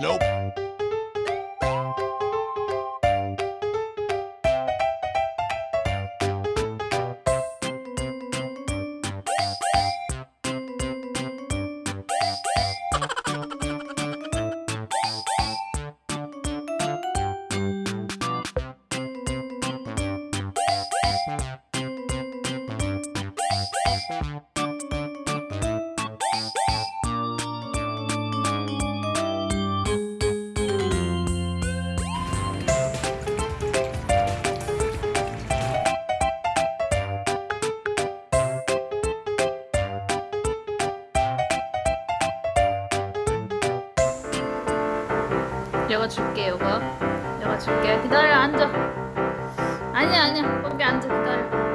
Nope. 줄게. 기다려 앉아. 아니야 아니야. 거기 앉아 기다려.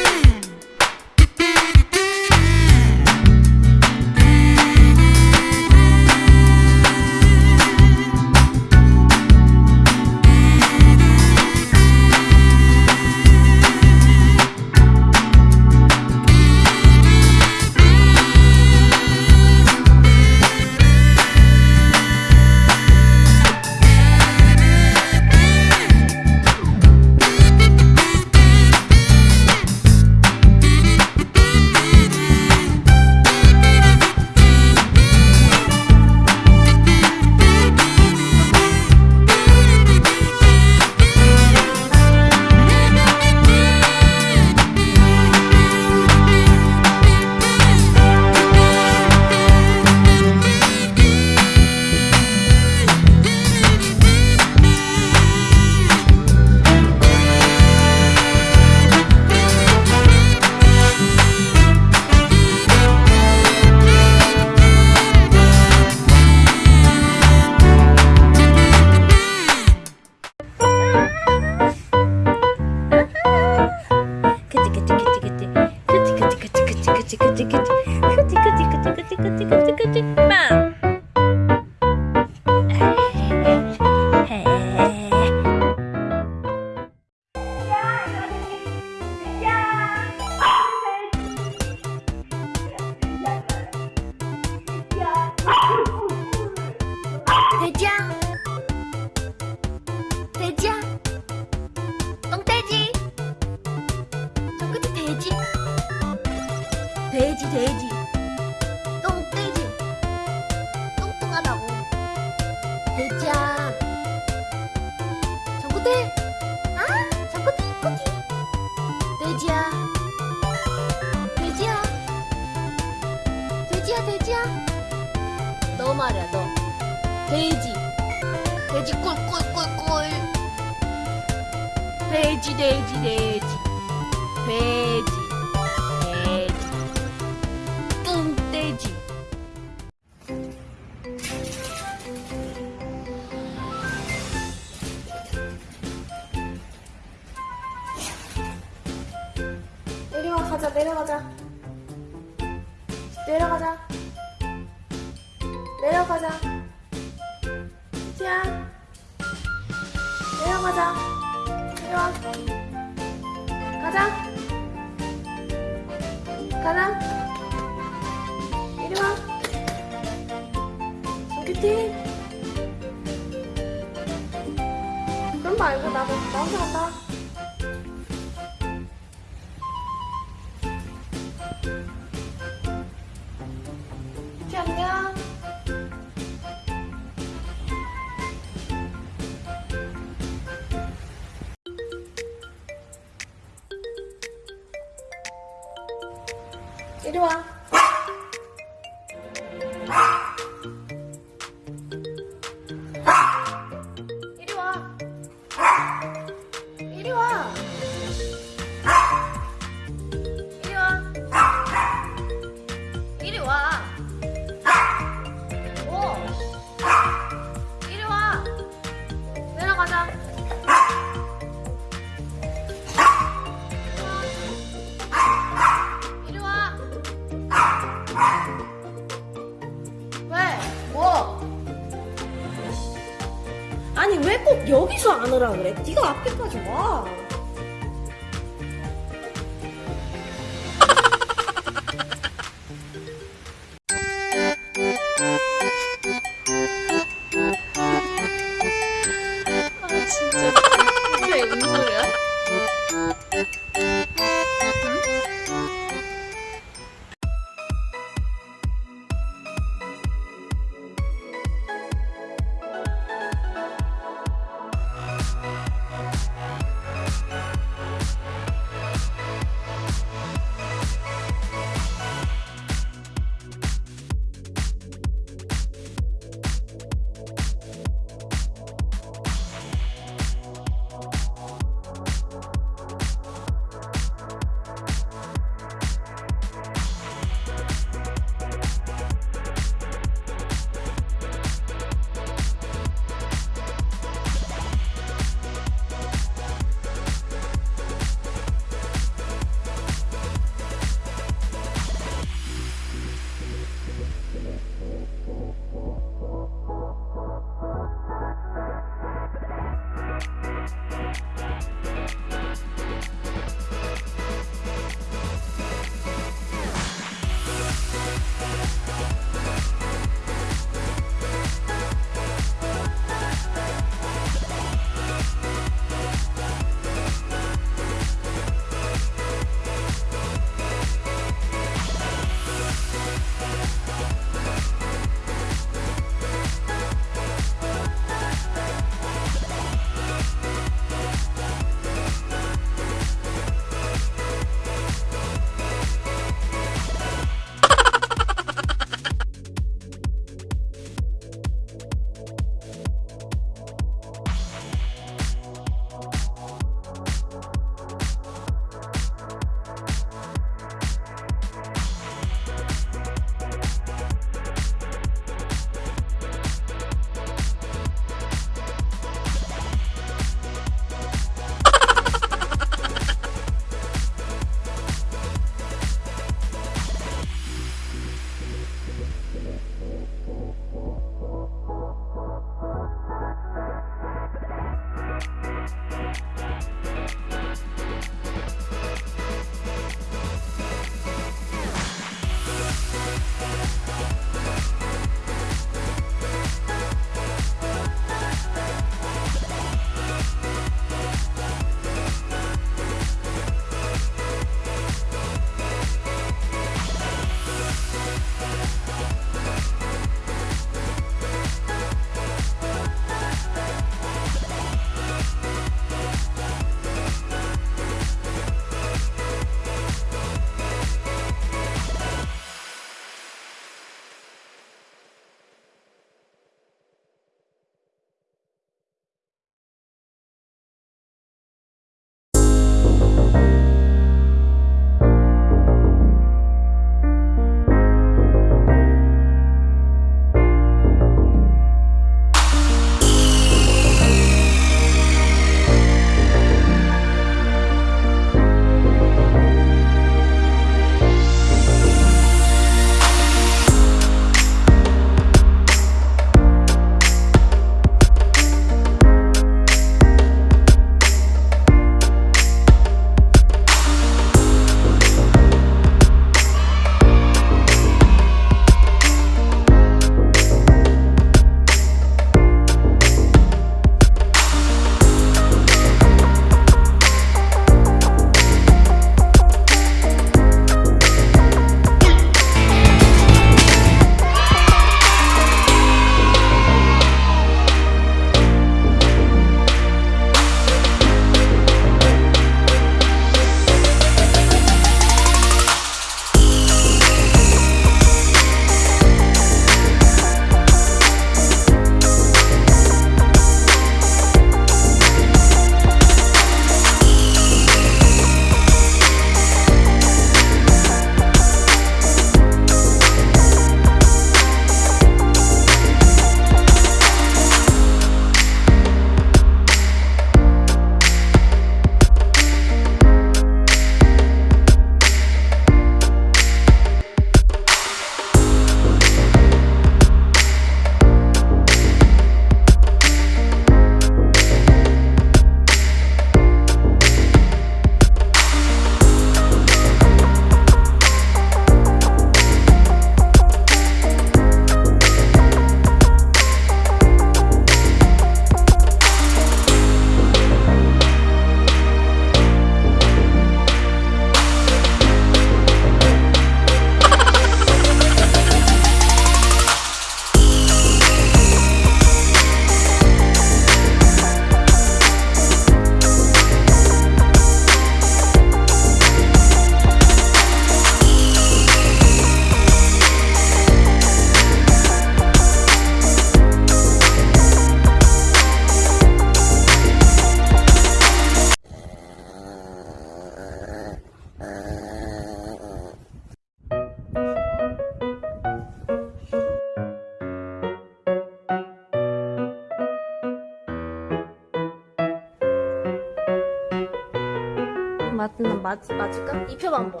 마지막 입혀봐 한번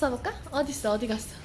싸볼까? 어딨어 어디 갔어?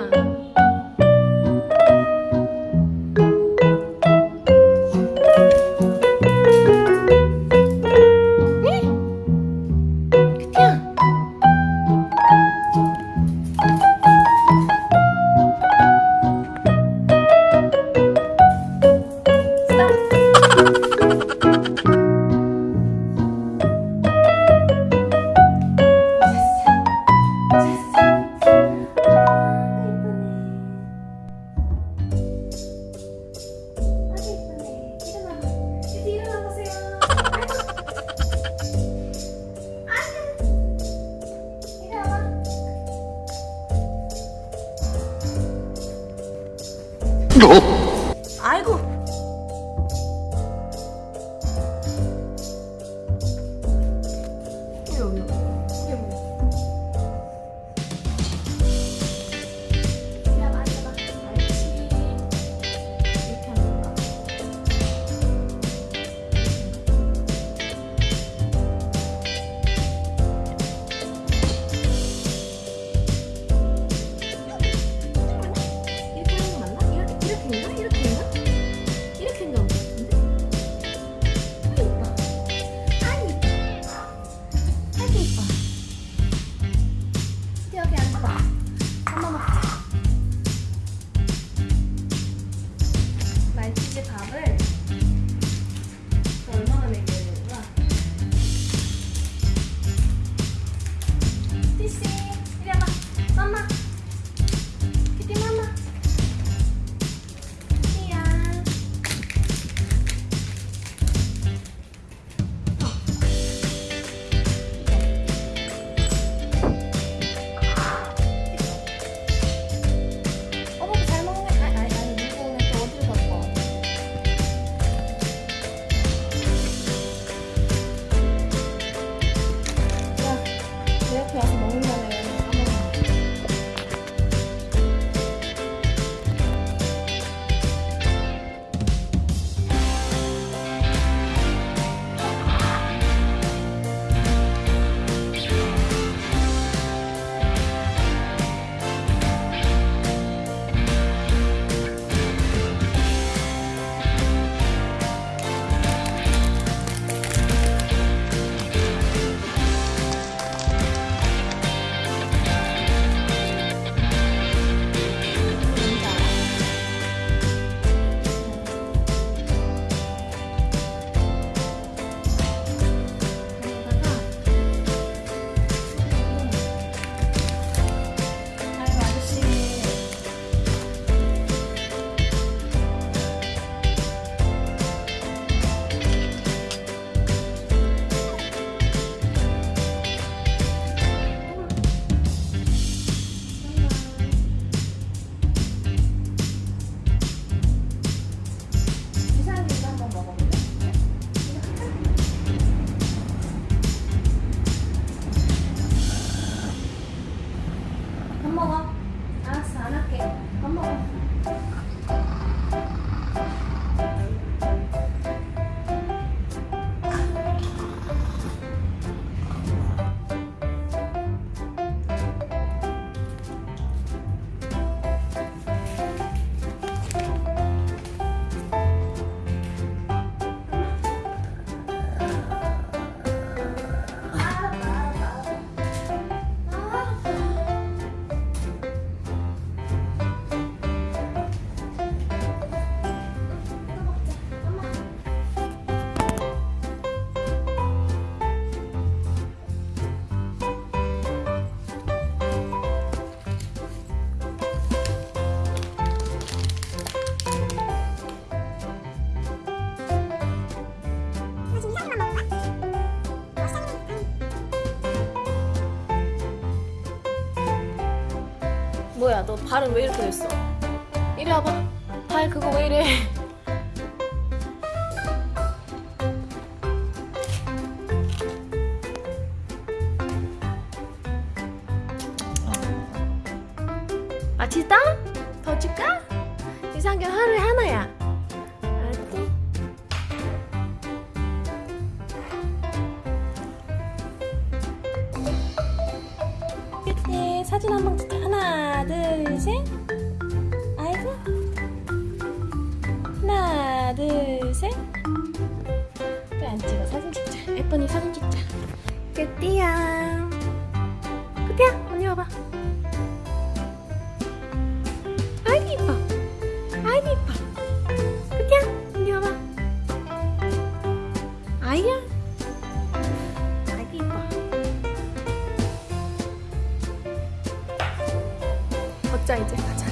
啊 너 발은 왜 이렇게 됐어? 이리 와봐 발 그거 왜 이래 걷자 이제 가자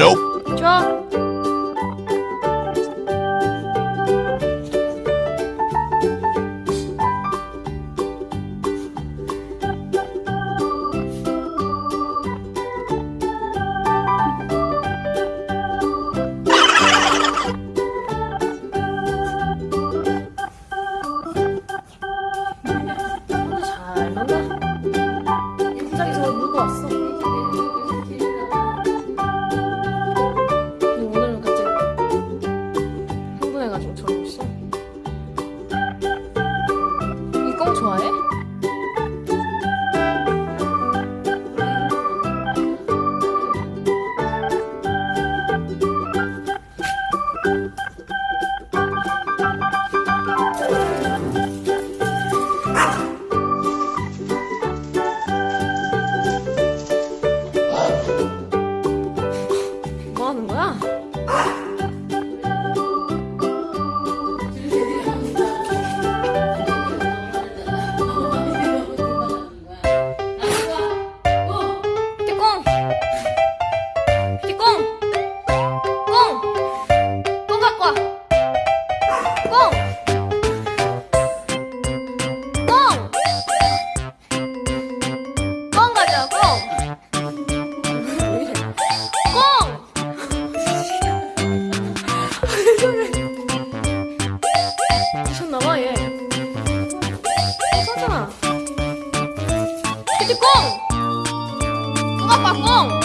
Nope. Aku.